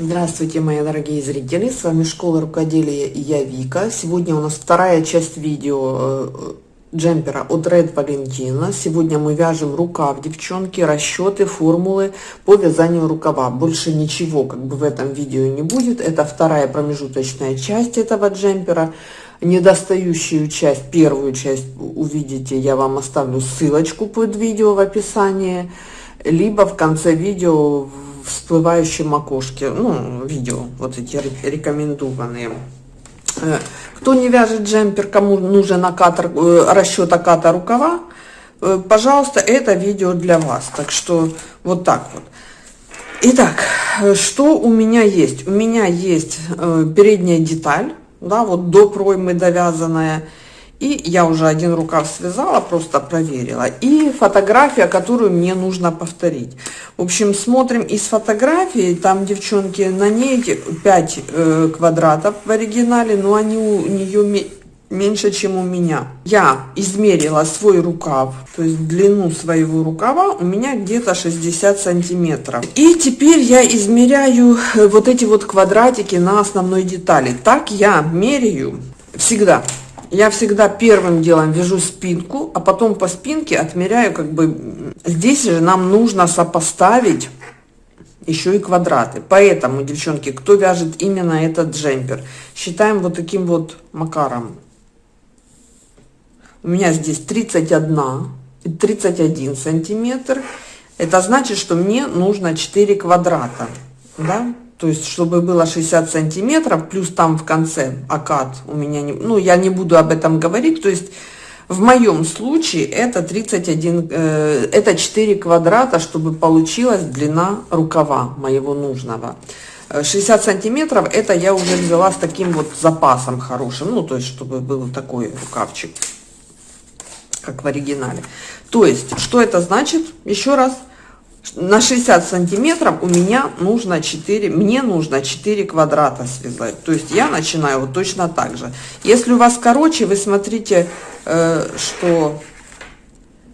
Здравствуйте, мои дорогие зрители! С вами Школа Рукоделия и я Вика. Сегодня у нас вторая часть видео э, джемпера от Red Valentina. Сегодня мы вяжем рукав, девчонки, расчеты, формулы по вязанию рукава. Больше ничего как бы в этом видео не будет. Это вторая промежуточная часть этого джемпера. Недостающую часть, первую часть увидите, я вам оставлю ссылочку под видео в описании. Либо в конце видео всплывающем окошке, ну, видео, вот эти рекомендованные. Э, кто не вяжет джемпер, кому нужен накатор, э, расчет оката рукава, э, пожалуйста, это видео для вас. Так что вот так вот. Итак, что у меня есть? У меня есть передняя деталь, да, вот до проймы довязанная, и я уже один рукав связала, просто проверила. И фотография, которую мне нужно повторить. В общем, смотрим из фотографии. Там, девчонки, на ней 5 э, квадратов в оригинале, но они у нее меньше, чем у меня. Я измерила свой рукав, то есть длину своего рукава у меня где-то 60 сантиметров. И теперь я измеряю э, вот эти вот квадратики на основной детали. Так я меряю всегда я всегда первым делом вяжу спинку, а потом по спинке отмеряю, как бы, здесь же нам нужно сопоставить еще и квадраты. Поэтому, девчонки, кто вяжет именно этот джемпер, считаем вот таким вот макаром. У меня здесь 31 и 31 сантиметр. Это значит, что мне нужно 4 квадрата, да? То есть чтобы было 60 сантиметров плюс там в конце окат у меня не ну я не буду об этом говорить. То есть в моем случае это 31 э, это 4 квадрата чтобы получилась длина рукава моего нужного. 60 сантиметров это я уже взяла с таким вот запасом хорошим ну то есть чтобы был такой рукавчик как в оригинале. То есть что это значит? Еще раз на 60 сантиметров у меня нужно 4 мне нужно 4 квадрата связать. То есть я начинаю вот точно так же. Если у вас короче вы смотрите э, что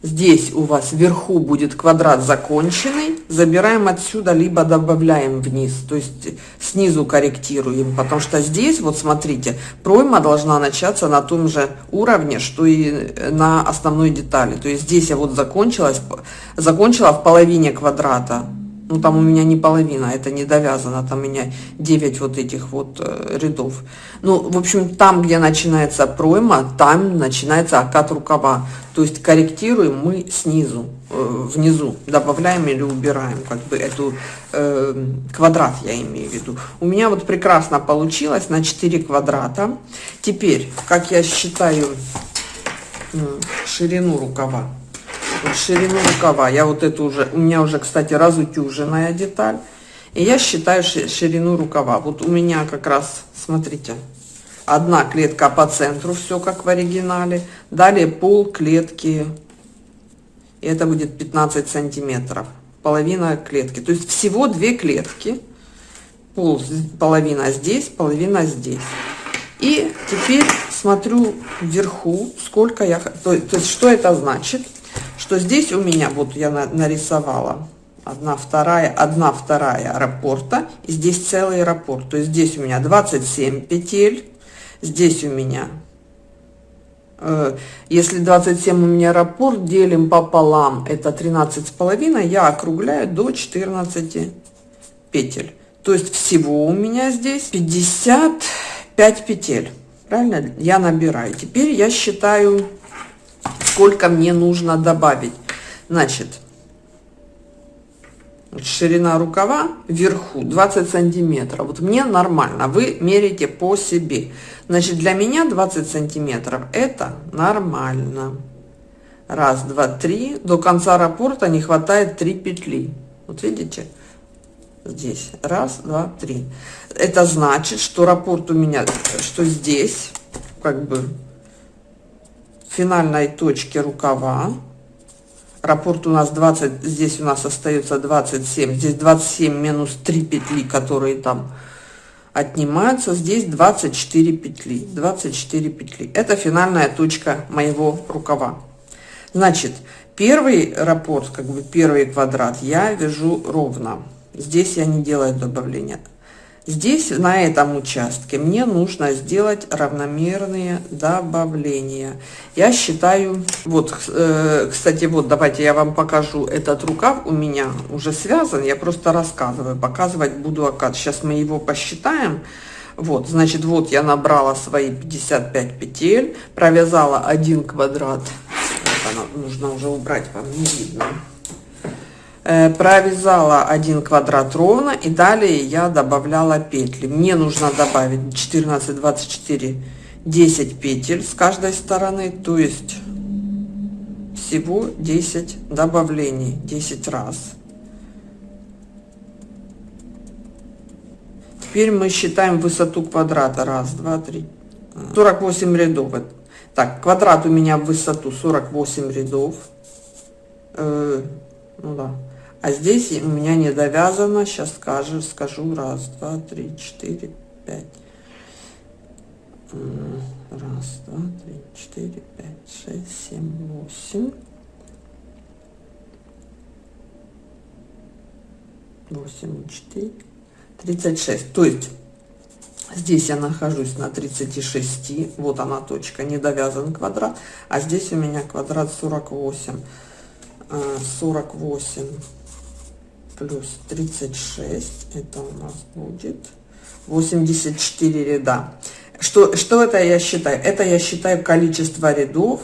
здесь у вас вверху будет квадрат законченный. Забираем отсюда либо добавляем вниз. То есть снизу корректируем. Потому что здесь вот смотрите пройма должна начаться на том же уровне что и на основной детали. То есть здесь я вот закончилась закончила в половине квадрата ну там у меня не половина это не довязано там у меня 9 вот этих вот э, рядов. Ну в общем там где начинается пройма там начинается окат рукава. То есть корректируем мы снизу э, внизу добавляем или убираем как бы эту э, квадрат я имею в виду. У меня вот прекрасно получилось на 4 квадрата. Теперь как я считаю э, ширину рукава ширину рукава. Я вот эту уже, у меня уже, кстати, разутюженная деталь. И я считаю ширину рукава. Вот у меня как раз, смотрите, одна клетка по центру, все как в оригинале. Далее пол клетки, и это будет 15 сантиметров. Половина клетки. То есть всего две клетки. Пол, половина здесь, половина здесь. И теперь смотрю вверху, сколько я... То, то есть что это значит? Что здесь у меня, вот я нарисовала, одна вторая, одна вторая раппорта, и здесь целый раппорт. То есть здесь у меня 27 петель, здесь у меня, э, если 27 у меня раппорт, делим пополам, это 13 с половиной, я округляю до 14 петель. То есть всего у меня здесь 55 петель. Правильно? Я набираю. Теперь я считаю сколько мне нужно добавить. Значит, ширина рукава вверху 20 сантиметров. Вот мне нормально. Вы мерите по себе. Значит, для меня 20 сантиметров это нормально. Раз, два, три. До конца раппорта не хватает 3 петли. Вот видите? Здесь. Раз, два, три. Это значит, что раппорт у меня, что здесь, как бы, финальной точке рукава. Раппорт у нас 20, здесь у нас остается 27, здесь 27 минус 3 петли, которые там отнимаются, здесь 24 петли, 24 петли. Это финальная точка моего рукава. Значит, первый раппорт, как бы первый квадрат я вяжу ровно. Здесь я не делаю добавления. Здесь, на этом участке, мне нужно сделать равномерные добавления. Я считаю, вот, э, кстати, вот, давайте я вам покажу. Этот рукав у меня уже связан, я просто рассказываю, показывать буду окат. Сейчас мы его посчитаем. Вот, значит, вот я набрала свои 55 петель, провязала один квадрат. Это нужно уже убрать, вам не видно. Э, провязала один квадрат ровно и далее я добавляла петли. Мне нужно добавить 14 24 10 петель с каждой стороны то есть всего 10 добавлений 10 раз. Теперь мы считаем высоту квадрата. Раз два три 48 рядов. Так квадрат у меня в высоту 48 рядов. Э, ну да а здесь у меня не довязано, сейчас скажу, скажу, раз, два, три, четыре, пять. Раз, два, три, четыре, пять, шесть, семь, восемь. Восемь, четыре, тридцать шесть. То есть здесь я нахожусь на 36, вот она точка, не довязан квадрат, а здесь у меня квадрат 48. 48 плюс 36, это у нас будет 84 ряда. Что, что это я считаю? Это я считаю количество рядов,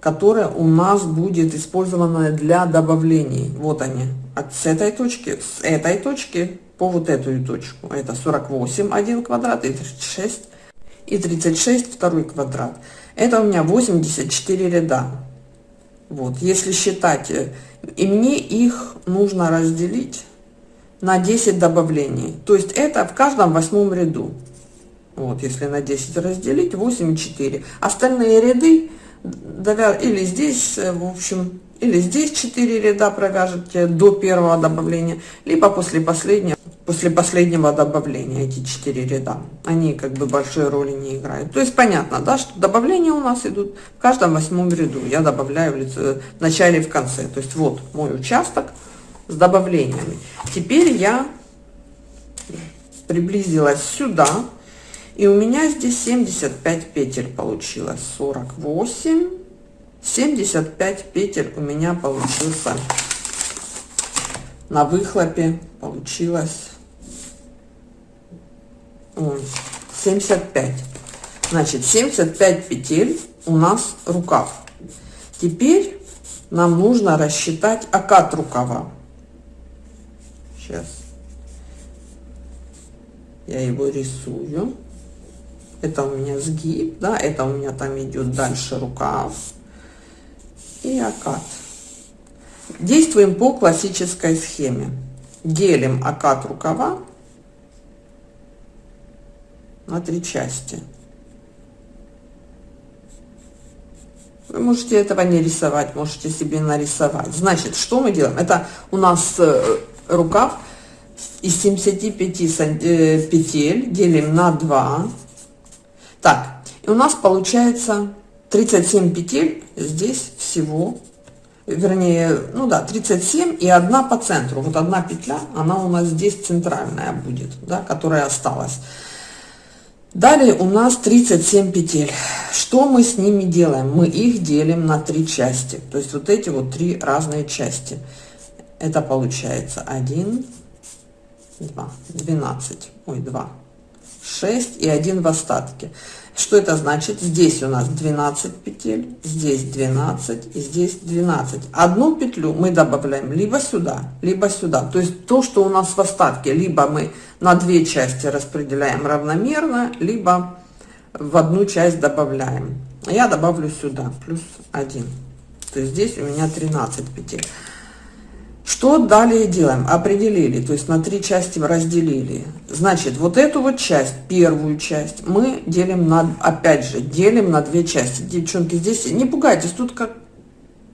которое у нас будет использовано для добавлений. Вот они, от с этой точки, с этой точки по вот эту точку. Это 48 один квадрат и 36 и 36 второй квадрат. Это у меня 84 ряда. Вот, если считать э, и мне их нужно разделить на 10 добавлений. То есть это в каждом восьмом ряду. Вот, если на 10 разделить, 8 4. Остальные ряды или здесь, в общем, или здесь 4 ряда провяжете до первого добавления, либо после последнего, после последнего добавления эти 4 ряда. Они как бы большой роли не играют. То есть понятно, да, что добавления у нас идут в каждом восьмом ряду. Я добавляю в, лице, в начале и в конце. То есть вот мой участок с добавлениями. Теперь я приблизилась сюда. И у меня здесь 75 петель получилось. 48 75 петель у меня получился на выхлопе получилось 75 значит 75 петель у нас рукав. Теперь нам нужно рассчитать окат рукава. Сейчас. Я его рисую. Это у меня сгиб да это у меня там идет дальше рукав. И окат. Действуем по классической схеме. Делим окат рукава на три части. Вы можете этого не рисовать, можете себе нарисовать. Значит, что мы делаем? Это у нас э, рукав из 75 э, петель делим на 2. Так, и у нас получается 37 петель здесь всего, вернее, ну да, 37 и одна по центру. Вот одна петля, она у нас здесь центральная будет, да, которая осталась. Далее у нас 37 петель. Что мы с ними делаем? Мы их делим на три части. То есть вот эти вот три разные части. Это получается 1, 2, 12, ой, 2, 6 и 1 в остатке. Что это значит? Здесь у нас 12 петель, здесь 12 и здесь 12. Одну петлю мы добавляем либо сюда, либо сюда. То есть то, что у нас в остатке, либо мы на две части распределяем равномерно, либо в одну часть добавляем. Я добавлю сюда плюс 1. То есть здесь у меня 13 петель. Что далее делаем? Определили, то есть на три части разделили. Значит, вот эту вот часть, первую часть, мы делим на, опять же, делим на две части. Девчонки, здесь не пугайтесь, тут как,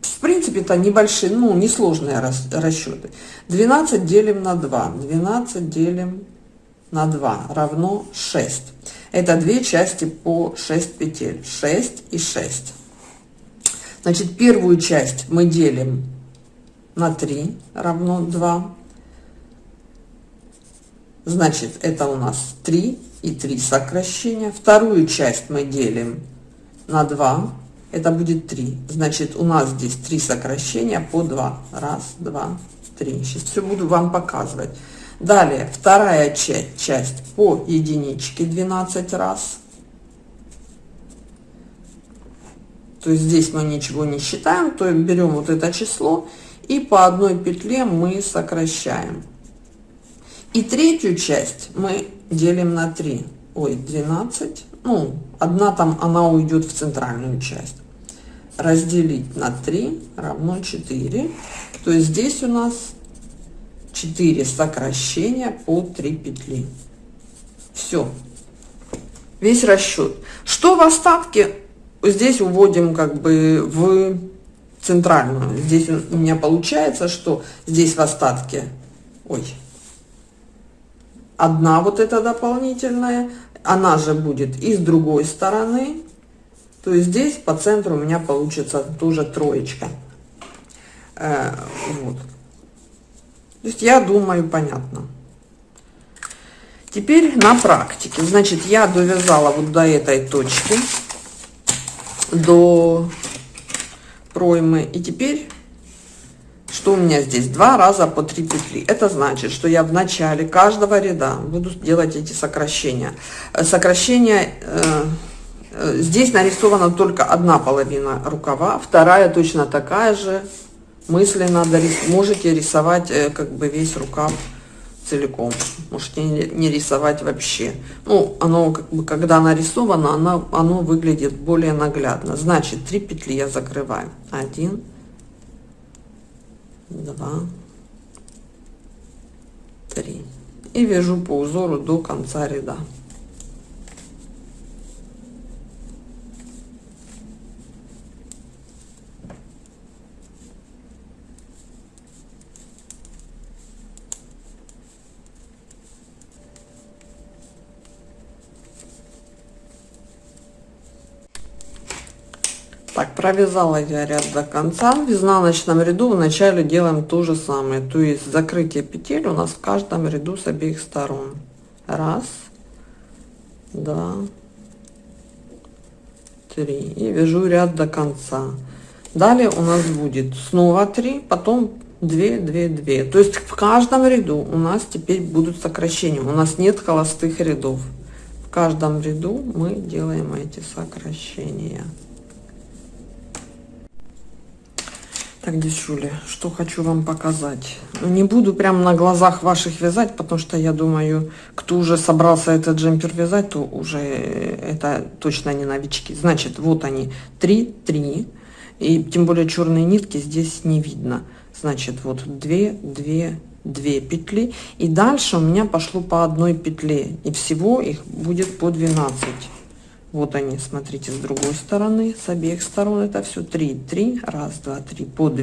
в принципе-то небольшие, ну, несложные рас, расчеты. 12 делим на 2, 12 делим на 2 равно 6. Это две части по 6 петель, 6 и 6. Значит, первую часть мы делим на 3 равно 2. Значит, это у нас 3 и 3 сокращения. Вторую часть мы делим на 2. Это будет 3. Значит, у нас здесь 3 сокращения по 2. Раз, два, три. Сейчас все буду вам показывать. Далее, вторая часть, часть по единичке 12 раз. То есть здесь мы ничего не считаем, то берем вот это число и по одной петле мы сокращаем. И третью часть мы делим на 3. Ой, 12. Ну, одна там, она уйдет в центральную часть. Разделить на 3 равно 4. То есть здесь у нас 4 сокращения по 3 петли. Все. Весь расчет. Что в остатке? Здесь уводим как бы в центральную. Здесь у меня получается, что здесь в остатке, ой, одна вот эта дополнительная, она же будет и с другой стороны. То есть здесь по центру у меня получится тоже троечка. Э, вот. То есть я думаю, понятно. Теперь на практике. Значит, я довязала вот до этой точки, до проймы. И теперь, что у меня здесь? Два раза по три петли. Это значит, что я в начале каждого ряда буду делать эти сокращения. Сокращения... Э, здесь нарисована только одна половина рукава, вторая точно такая же, мысленно можете рисовать э, как бы весь рукав целиком. Можете не рисовать вообще. Ну оно как бы когда нарисовано оно оно выглядит более наглядно. Значит 3 петли я закрываю. 1 2 3 и вяжу по узору до конца ряда Так, провязала я ряд до конца. В изнаночном ряду в начале делаем то же самое. То есть закрытие петель у нас в каждом ряду с обеих сторон. Раз, два, три. И вяжу ряд до конца. Далее у нас будет снова 3, потом 2, 2, 2. То есть в каждом ряду у нас теперь будут сокращения. У нас нет холостых рядов. В каждом ряду мы делаем эти сокращения. Так, девчули, что хочу вам показать. Ну, не буду прям на глазах ваших вязать, потому что я думаю, кто уже собрался этот джемпер вязать, то уже это точно не новички. Значит, вот они, 3, 3. И тем более черные нитки здесь не видно. Значит, вот 2, 2, 2 петли. И дальше у меня пошло по одной петле. И всего их будет по 12. Вот они, смотрите, с другой стороны, с обеих сторон это все 3, 3, раз, два, три, по 2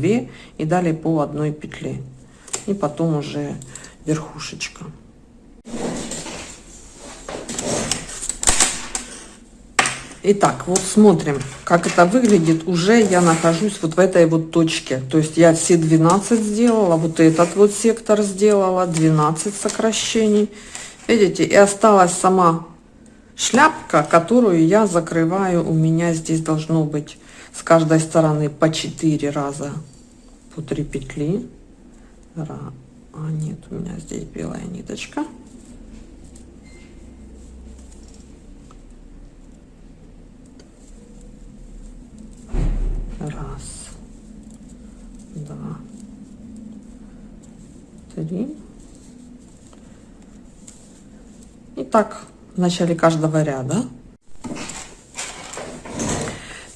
и далее по одной петле. И потом уже верхушечка. Итак, вот смотрим, как это выглядит. Уже я нахожусь вот в этой вот точке. То есть я все 12 сделала, вот этот вот сектор сделала, 12 сокращений. Видите, и осталась сама шляпка, которую я закрываю. У меня здесь должно быть с каждой стороны по 4 раза по 3 петли. А нет, у меня здесь белая ниточка. Раз, два, три. И так в начале каждого ряда.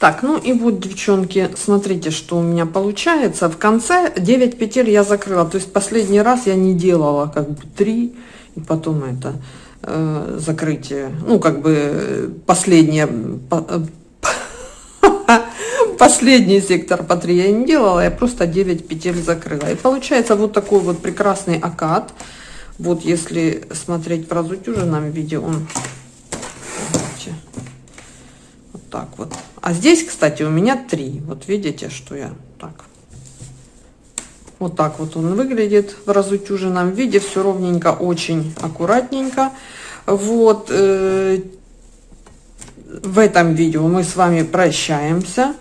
Так, ну и вот, девчонки, смотрите, что у меня получается. В конце 9 петель я закрыла. То есть последний раз я не делала как бы 3 и потом это э, закрытие. Ну, как бы последнее... Э, последний сектор по 3 я не делала, я просто 9 петель закрыла. И получается вот такой вот прекрасный окат. Вот если смотреть в разутюженном виде, он видите, вот так вот. А здесь, кстати, у меня три. Вот видите, что я так. Вот так вот он выглядит в разутюженном виде, все ровненько, очень аккуратненько. Вот, э, в этом видео мы с вами прощаемся.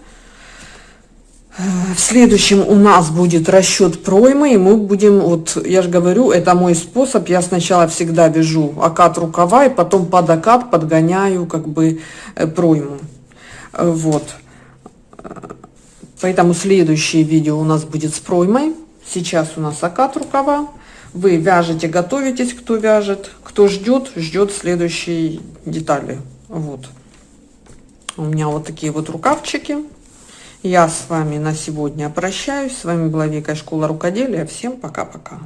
В следующем у нас будет расчет проймы, и мы будем, вот я же говорю, это мой способ, я сначала всегда вяжу окат рукава, и потом под окат подгоняю как бы э, пройму. Вот. Поэтому следующее видео у нас будет с проймой. Сейчас у нас окат рукава. Вы вяжете, готовитесь, кто вяжет. Кто ждет, ждет следующей детали. Вот. У меня вот такие вот рукавчики. Я с вами на сегодня прощаюсь. С вами была Вика Школа Рукоделия. Всем пока-пока.